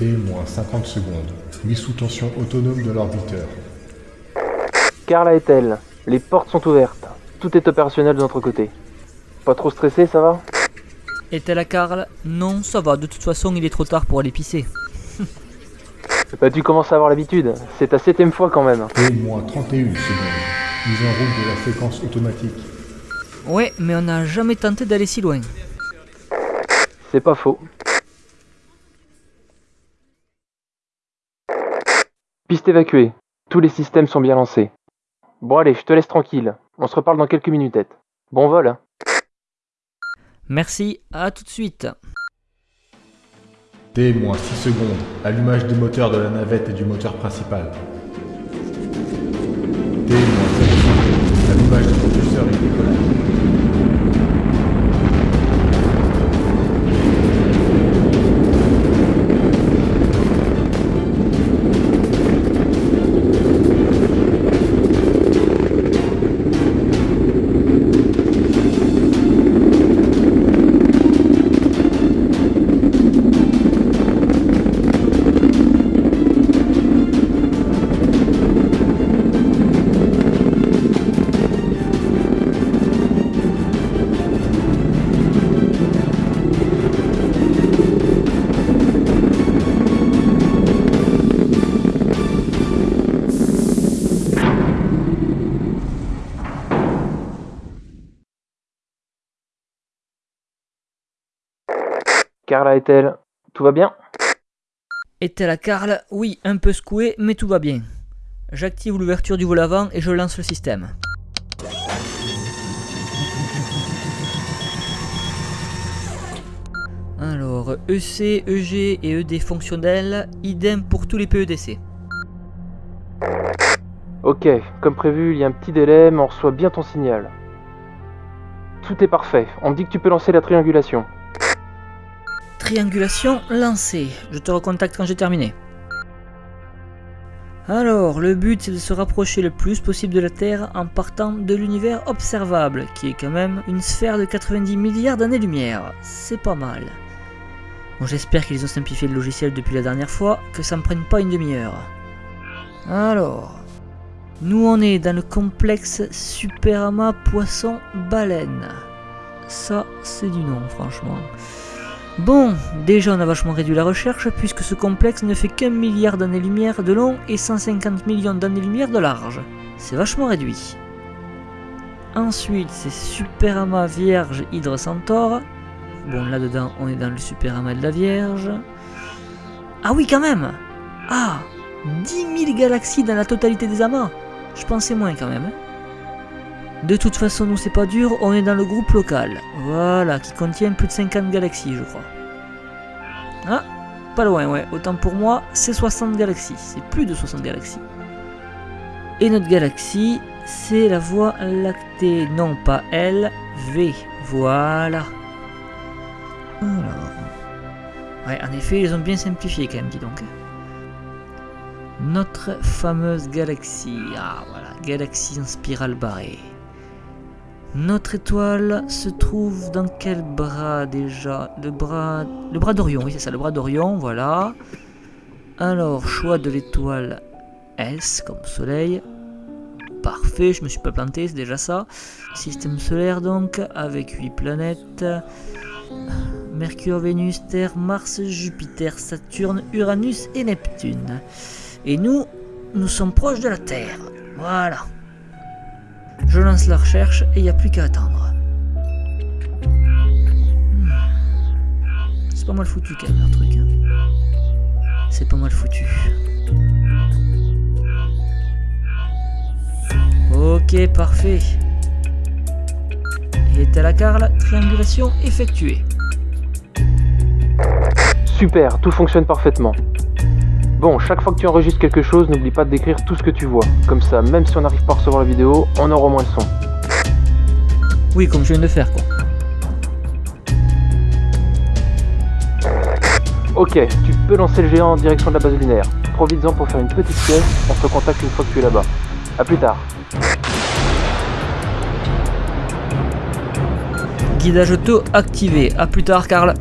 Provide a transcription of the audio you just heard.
T-50 secondes. Mise sous tension autonome de l'orbiteur. Carla est elle. Les portes sont ouvertes. Tout est opérationnel de notre côté. Pas trop stressé, ça va? Est-elle à Karl? Non, ça va, de toute façon il est trop tard pour aller pisser. Bah tu commences à avoir l'habitude. C'est ta septième fois quand même. T-31 secondes. Mise en route de la séquence automatique. Ouais, mais on n'a jamais tenté d'aller si loin. C'est pas faux. Piste évacuée. Tous les systèmes sont bien lancés. Bon allez, je te laisse tranquille. On se reparle dans quelques minutettes. Bon vol. hein. Merci, à tout de suite. T-6 secondes. Allumage des moteurs de la navette et du moteur principal. T-0 Carla est elle. Tout va bien Est-elle à Karl Oui, un peu secoué, mais tout va bien. J'active l'ouverture du vol avant et je lance le système. Alors, EC, EG et ED fonctionnels, idem pour tous les PEDC. Ok, comme prévu, il y a un petit délai, mais on reçoit bien ton signal. Tout est parfait. On me dit que tu peux lancer la triangulation. Triangulation lancée. Je te recontacte quand j'ai terminé. Alors, le but c'est de se rapprocher le plus possible de la Terre en partant de l'univers observable, qui est quand même une sphère de 90 milliards d'années-lumière. C'est pas mal. Bon, j'espère qu'ils ont simplifié le logiciel depuis la dernière fois, que ça me prenne pas une demi-heure. Alors, nous on est dans le complexe Superama Poisson Baleine. Ça, c'est du nom, franchement. Bon, déjà on a vachement réduit la recherche puisque ce complexe ne fait qu'un milliard d'années-lumière de long et 150 millions d'années-lumière de large. C'est vachement réduit. Ensuite, c'est Superama Vierge Hydre Centaure. Bon, là-dedans, on est dans le Superama de la Vierge. Ah oui, quand même Ah 10 000 galaxies dans la totalité des amas Je pensais moins quand même. hein. De toute façon, nous c'est pas dur, on est dans le groupe local. Voilà, qui contient plus de 50 galaxies, je crois. Ah, pas loin, ouais. Autant pour moi, c'est 60 galaxies. C'est plus de 60 galaxies. Et notre galaxie, c'est la Voie lactée. Non, pas L, V. Voilà. Alors. Ouais, en effet, ils ont bien simplifié quand même, dis donc. Notre fameuse galaxie. Ah, voilà. Galaxie en spirale barrée. Notre étoile se trouve dans quel bras déjà? Le bras... Le bras d'Orion, oui c'est ça, le bras d'Orion, voilà. Alors, choix de l'étoile S comme soleil. Parfait, je me suis pas planté, c'est déjà ça. Système solaire donc, avec 8 planètes. Mercure, Vénus, Terre, Mars, Jupiter, Saturne, Uranus et Neptune. Et nous, nous sommes proches de la Terre. Voilà. Je lance la recherche et il n'y a plus qu'à attendre. Hmm. C'est pas mal foutu quand même leur truc. hein. C'est pas mal foutu. Ok, parfait. Est à la Carl, triangulation effectuée. Super, tout fonctionne parfaitement. Bon, chaque fois que tu enregistres quelque chose, n'oublie pas de décrire tout ce que tu vois. Comme ça, même si on n'arrive pas à recevoir la vidéo, on aura au moins le son. Oui, comme je viens de faire quoi. Ok, tu peux lancer le géant en direction de la base lunaire. Profites-en pour faire une petite pièce, on se recontacte une fois que tu es là-bas. A plus tard. Guidage auto activé. A plus tard, Karl.